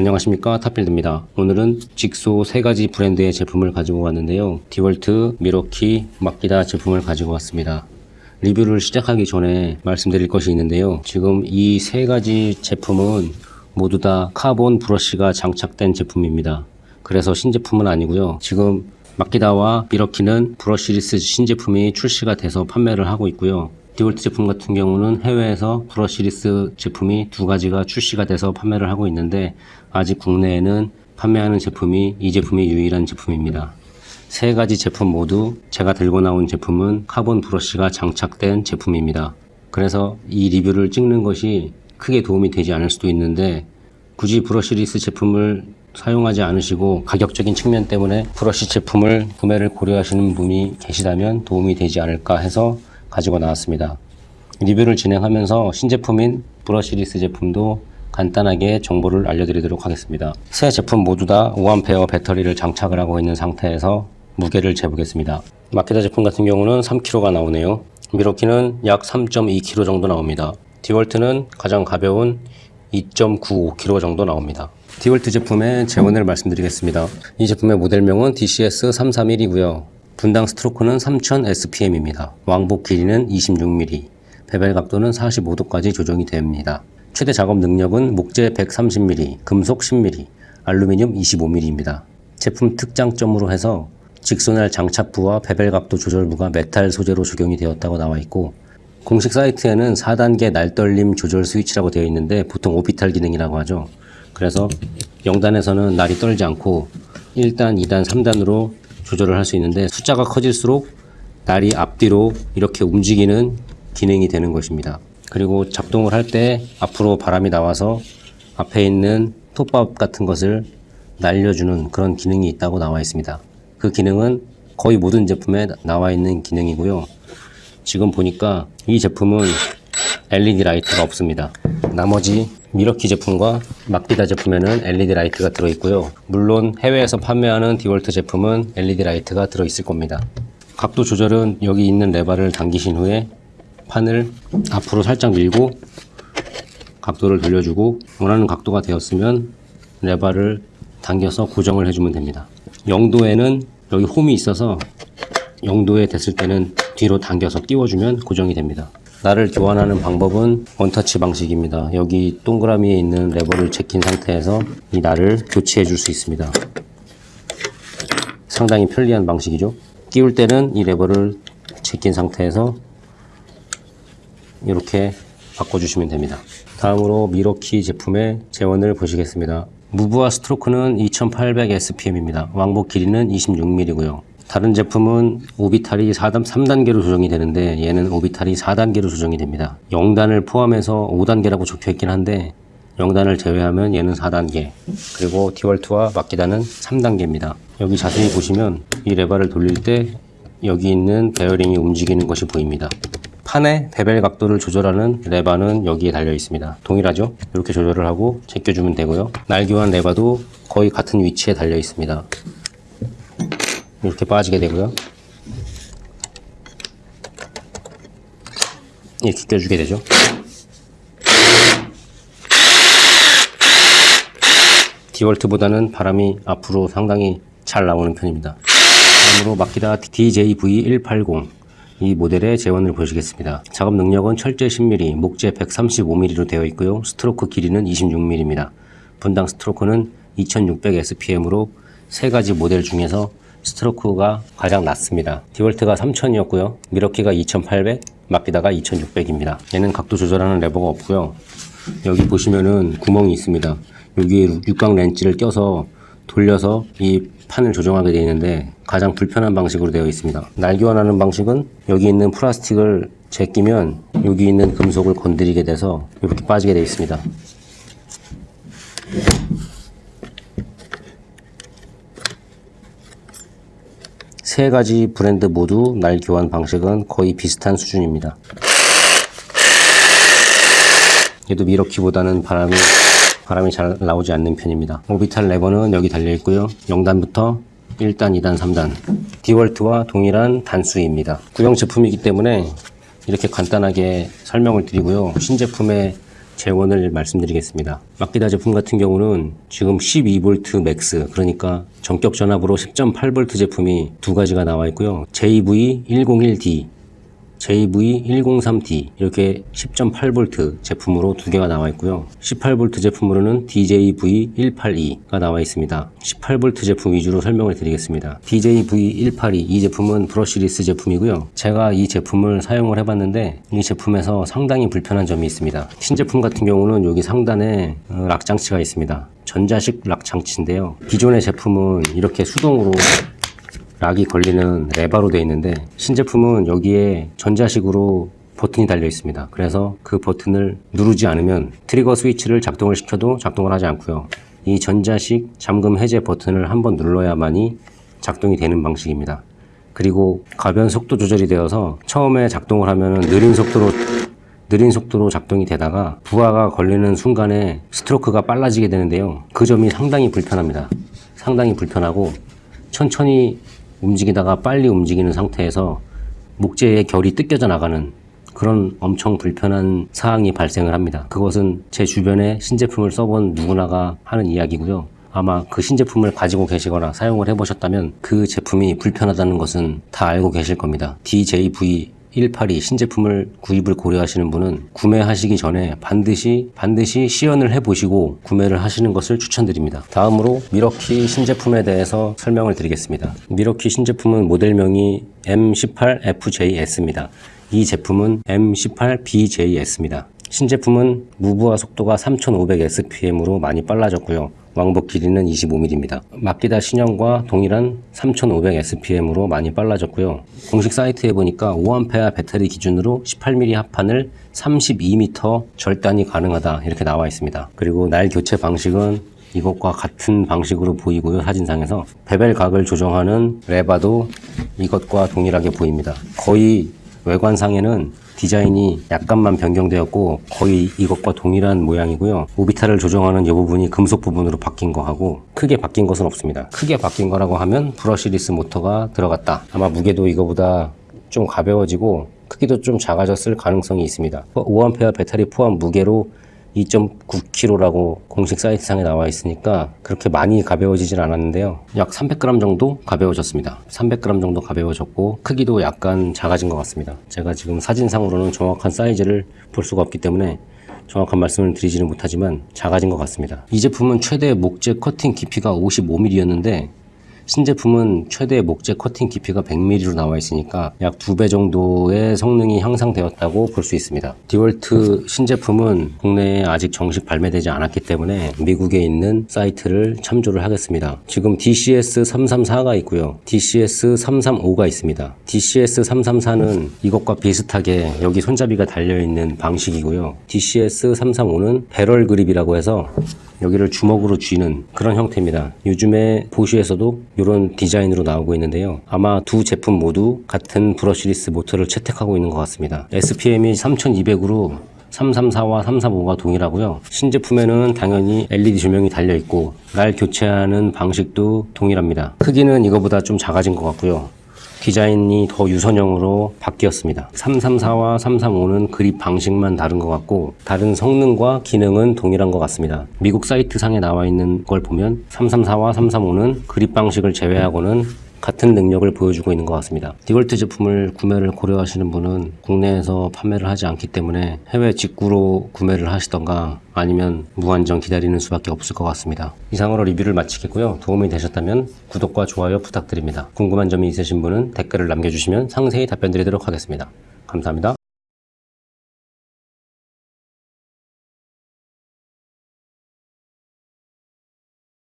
안녕하십니까? 탑필드입니다. 오늘은 직소 세 가지 브랜드의 제품을 가지고 왔는데요. 디월트, 밀워키, 마키다 제품을 가지고 왔습니다. 리뷰를 시작하기 전에 말씀드릴 것이 있는데요. 지금 이 세 가지 제품은 모두 다 카본 브러쉬가 장착된 제품입니다. 그래서 신제품은 아니고요. 지금 마키다와 밀워키는 brushless 신제품이 출시가 돼서 판매를 하고 있고요 디월트 제품 같은 경우는 해외에서 brushless 제품이 두 가지가 출시가 돼서 판매를 하고 있는데 아직 국내에는 판매하는 제품이 이 제품이 유일한 제품입니다. 세 가지 제품 모두 제가 들고 나온 제품은 카본 브러쉬가 장착된 제품입니다. 그래서 이 리뷰를 찍는 것이 크게 도움이 되지 않을 수도 있는데 굳이 brushless 제품을 사용하지 않으시고 가격적인 측면 때문에 브러쉬 제품을 구매를 고려하시는 분이 계시다면 도움이 되지 않을까 해서 가지고 나왔습니다. 리뷰를 진행하면서 신제품인 brushless 제품도 간단하게 정보를 알려드리도록 하겠습니다. 새 제품 모두 다 5A 배터리를 장착을 하고 있는 상태에서 무게를 재보겠습니다. 마케다 제품 같은 경우는 3kg가 나오네요. 미로키는 약 3.2kg 정도 나옵니다. 디월트는 가장 가벼운 2.95kg 정도 나옵니다. 디월트 제품의 재원을 말씀드리겠습니다. 이 제품의 모델명은 DCS331이고요. 분당 스트로크는 3000 SPM입니다. 왕복 길이는 26mm, bevel 각도는 45도까지 조정이 됩니다. 최대 작업 능력은 목재 130mm, 금속 10mm, 알루미늄 25mm입니다. 제품 특장점으로 해서 직쏘날 장착부와 bevel 각도 조절부가 메탈 소재로 적용이 되었다고 나와 있고 공식 사이트에는 4단계 날떨림 조절 스위치라고 되어 있는데 보통 orbital 기능이라고 하죠. 그래서 0단에서는 날이 떨지 않고 1단, 2단, 3단으로 조절을 할 수 있는데 숫자가 커질수록 날이 앞뒤로 이렇게 움직이는 기능이 되는 것입니다. 그리고 작동을 할 때 앞으로 바람이 나와서 앞에 있는 톱밥 같은 것을 날려주는 그런 기능이 있다고 나와 있습니다. 그 기능은 거의 모든 제품에 나와 있는 기능이고요. 지금 보니까 이 제품은 LED 라이트가 없습니다. 나머지 밀워키 제품과 마키다 제품에는 LED 라이트가 들어있고요. 물론 해외에서 판매하는 디월트 제품은 LED 라이트가 들어있을 겁니다. 각도 조절은 여기 있는 레바를 당기신 후에 판을 앞으로 살짝 밀고 각도를 돌려주고 원하는 각도가 되었으면 레바를 당겨서 고정을 해주면 됩니다. 0도에는 여기 홈이 있어서 0도에 됐을 때는 뒤로 당겨서 끼워주면 고정이 됩니다. 날을 교환하는 방법은 원터치 방식입니다. 여기 동그라미에 있는 레버를 제낀 상태에서 이 날을 교체해 줄 수 있습니다. 상당히 편리한 방식이죠. 끼울 때는 이 레버를 제낀 상태에서 이렇게 바꿔주시면 됩니다. 다음으로 미러키 제품의 재원을 보시겠습니다. 무브와 스트로크는 2800 SPM입니다. 왕복 길이는 26mm고요. 다른 제품은 오비탈이 4단, 3단계로 조정이 되는데 얘는 오비탈이 4단계로 조정이 됩니다. 0단을 포함해서 5단계라고 적혀 있긴 한데 0단을 제외하면 얘는 4단계 그리고 디월트와 마키다는 3단계입니다. 여기 자세히 보시면 이 레버를 돌릴 때 여기 있는 베어링이 움직이는 것이 보입니다. 판의 bevel 각도를 조절하는 레바는 여기에 달려 있습니다. 동일하죠? 이렇게 조절을 하고 제껴주면 되고요. 날교환 레바도 거의 같은 위치에 달려 있습니다. 이렇게 빠지게 되고요. 이렇게 껴주게 되죠. 디월트보다는 바람이 앞으로 상당히 잘 나오는 편입니다. 다음으로 마키다 DJV180 이 모델의 재원을 보시겠습니다. 작업 능력은 철제 10mm, 목재 135mm로 되어 있고요. 스트로크 길이는 26mm입니다. 분당 스트로크는 2600 SPM으로 세 가지 모델 중에서 스트로크가 가장 낮습니다. 디월트가 3000이었고요. 미러키가 2800, 마키다가 2600입니다. 얘는 각도 조절하는 레버가 없고요. 여기 보시면은 구멍이 있습니다. 여기에 육각 렌치를 껴서 돌려서 이 판을 조정하게 되어 있는데 가장 불편한 방식으로 되어 있습니다. 날 교환하는 방식은 여기 있는 플라스틱을 제끼면 여기 있는 금속을 건드리게 돼서 이렇게 빠지게 되어 있습니다. 세 가지 브랜드 모두 날 교환 방식은 거의 비슷한 수준입니다. 얘도 밀워키보다는 바람이 바람이 잘 나오지 않는 편입니다. orbital 레버는 여기 달려 있고요. 0단부터 1단, 2단, 3단 디월트와 동일한 단수입니다. 구형 제품이기 때문에 이렇게 간단하게 설명을 드리고요. 신제품의 제원을 말씀드리겠습니다. 마키다 제품 같은 경우는 지금 12V max 그러니까 정격 전압으로 10.8V 제품이 두 가지가 나와 있고요. JV101D JV103D 이렇게 10.8V 제품으로 두 개가 나와 있고요. 18V 제품으로는 DJV182가 나와 있습니다. 18V 제품 위주로 설명을 드리겠습니다. DJV182 이 제품은 브러쉬리스 제품이고요. 제가 이 제품을 사용을 해봤는데 이 제품에서 상당히 불편한 점이 있습니다. 신제품 같은 경우는 여기 상단에 어, 락 장치가 있습니다. 전자식 락 장치인데요. 기존의 제품은 이렇게 수동으로 락이 걸리는 레바로 되어 있는데 신제품은 여기에 전자식으로 버튼이 달려 있습니다. 그래서 그 버튼을 누르지 않으면 트리거 스위치를 작동을 시켜도 작동을 하지 않고요. 이 전자식 잠금 해제 버튼을 한번 눌러야만이 작동이 되는 방식입니다. 그리고 가변 속도 조절이 되어서 처음에 작동을 하면 느린 속도로 느린 속도로 작동이 되다가 부하가 걸리는 순간에 스트로크가 빨라지게 되는데요. 그 점이 상당히 불편합니다. 상당히 불편하고 천천히 움직이다가 빨리 움직이는 상태에서 목재의 결이 뜯겨져 나가는 그런 엄청 불편한 사항이 발생을 합니다. 그것은 제 주변에 신제품을 써본 누구나가 하는 이야기고요. 아마 그 신제품을 가지고 계시거나 사용을 해보셨다면 그 제품이 불편하다는 것은 다 알고 계실 겁니다. DJV 182 신제품을 구입을 고려하시는 분은 구매하시기 전에 반드시 반드시 시연을 해보시고 구매를 하시는 것을 추천드립니다. 다음으로 미러키 신제품에 대해서 설명을 드리겠습니다. 미러키 신제품은 모델명이 M18FJS입니다. 이 제품은 M18BJS입니다. 신제품은 무브화 속도가 3500SPM으로 많이 빨라졌고요. 왕복 길이는 25mm입니다. 마키다 신형과 동일한 3500SPM으로 많이 빨라졌고요. 공식 사이트에 보니까 5A 배터리 기준으로 18mm 합판을 32m 절단이 가능하다 이렇게 나와 있습니다. 그리고 날 교체 방식은 이것과 같은 방식으로 보이고요 사진상에서 베벨 각을 조정하는 레바도 이것과 동일하게 보입니다 거의 외관상에는 디자인이 약간만 변경되었고 거의 이것과 동일한 모양이고요. orbital을 조정하는 이 부분이 금속 부분으로 바뀐 거하고 크게 바뀐 것은 없습니다. 크게 바뀐 거라고 하면 brushless 모터가 들어갔다. 아마 무게도 이거보다 좀 가벼워지고 크기도 좀 작아졌을 가능성이 있습니다. 5A 배터리 포함 무게로 2.9kg라고 공식 사이트상에 나와 있으니까 그렇게 많이 가벼워지진 않았는데요. 약 300g 정도 가벼워졌습니다. 300g 정도 가벼워졌고 크기도 약간 작아진 것 같습니다. 제가 지금 사진상으로는 정확한 사이즈를 볼 수가 없기 때문에 정확한 말씀을 드리지는 못하지만 작아진 것 같습니다. 이 제품은 최대 목재 커팅 깊이가 55mm였는데 신제품은 최대 목재 커팅 깊이가 100mm로 나와 있으니까 약두배 정도의 성능이 향상되었다고 볼 수 있습니다. 디월트 신제품은 국내에 아직 정식 발매되지 않았기 때문에 미국에 있는 사이트를 참조를 하겠습니다. 지금 DCS334가 있고요. DCS335가 있습니다. DCS334는 이것과 비슷하게 여기 손잡이가 달려있는 방식이고요. DCS335는 배럴 그립이라고 해서 여기를 주먹으로 쥐는 그런 형태입니다. 요즘에 보쉬에서도 이런 디자인으로 나오고 있는데요. 아마 두 제품 모두 같은 brushless 모터를 채택하고 있는 것 같습니다. SPM이 3200으로 334와 335가 동일하고요. 신제품에는 당연히 LED 조명이 달려 있고 날 교체하는 방식도 동일합니다. 크기는 이거보다 좀 작아진 것 같고요. 디자인이 더 유선형으로 바뀌었습니다. 334와 335는 그립 방식만 다른 것 같고 다른 성능과 기능은 동일한 것 같습니다. 미국 사이트 상에 나와 있는 걸 보면 334와 335는 그립 방식을 제외하고는 같은 능력을 보여주고 있는 것 같습니다. 디월트 제품을 구매를 고려하시는 분은 국내에서 판매를 하지 않기 때문에 해외 직구로 구매를 하시던가 아니면 무한정 기다리는 수밖에 없을 것 같습니다. 이상으로 리뷰를 마치겠고요. 도움이 되셨다면 구독과 좋아요 부탁드립니다. 궁금한 점이 있으신 분은 댓글을 남겨주시면 상세히 답변 드리도록 하겠습니다. 감사합니다.